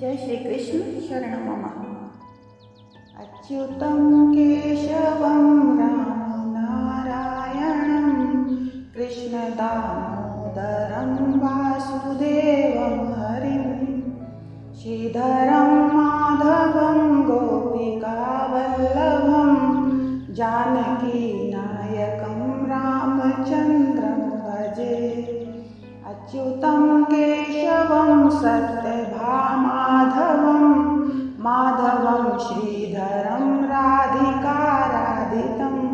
जय श्रीकृष्ण शरणं मम। अच्युतं केशवं कृष्णदामोदरं वासुदेवं हरिं, श्रीधरं माधवं गोपिकावल्लभं, जानकीनायकं रामचन्द्रं भजे। अच्युतं केशवं सत्यभामाधवं, माधवं श्रीधरं राधिकाराधितम्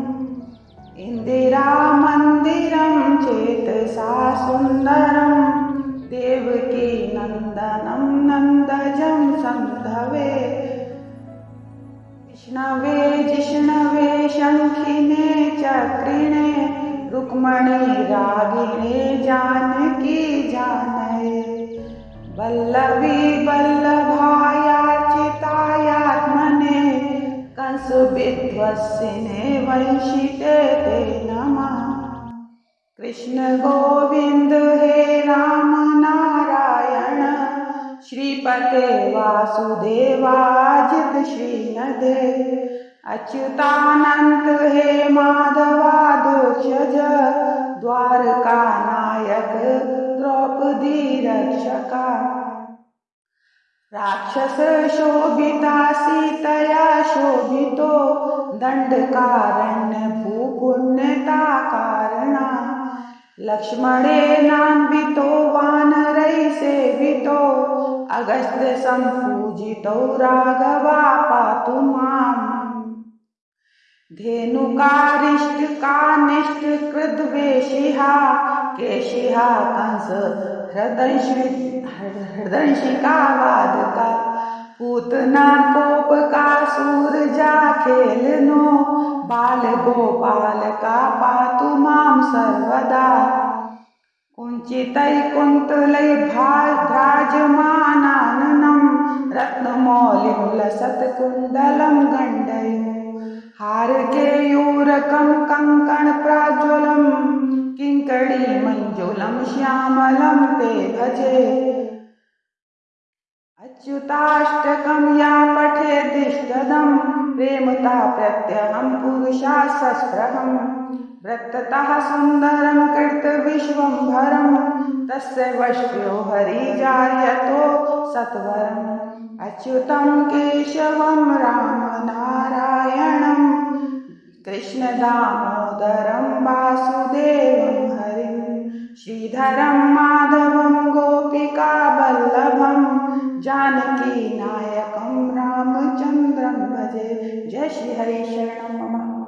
इन्दिरामन्दिरं चेतसा सुन्दरं, देवकी नन्दनं नन्दजं सन्धवे। विष्णवे, जिष्णवे रुक्मणी रागिणे जानकी जानये। वल्लवी वल्लभायार्चितायात्मने कंसविध्वसिने वंशिते ते नमः। कृष्ण गोविन्द हे राम नारायण, श्रीपते वासुदेवाजित श्रीनदे। अच्युतानन्त हे माधवादोक्षज द्वारका नायक द्रौपदी रक्षका। राक्षस शोभिता, सीतया शोभितो दण्डकारण्य भूपुण्यता कारणा। लक्ष्मणेनान्वितो वानरै सेवितो, अगस्त्य सम्पूजितो राघवा पातु माम्। धेनुकारिष्टकानिष्टकृद्वेषिहा केशिहा, कंस हृदंशि हृदंशिका वादका, पूतना, कोपका, सूरजा, खेलनो बाल गोपाल का पातु माँ सर्वदा। कुञ्चितैकुन्तलै भ्राजमानाननं हारकेयूरकं कङ्कणप्राज्वलं किङ्कणी मञ्जुलं, श्यामलं, ते भजे अच्युताष्टकं या पठेदिष्टदं प्रेमता प्रत्यहं, पुरुषा सस्पृहं वृत्ततः सुन्दरं कृतविश्वम्भरं तस्य वश्यो हरिजायतो सत्वरम् अच्युतं केशवं रामनारायणं कृष्णदामोदरं वासुदेवं हरिं श्रीधरं माधवं गोपिकावल्लभं जानकीनायकं रामचन्द्रं भजे। जय श्री श्रीहरि शरणं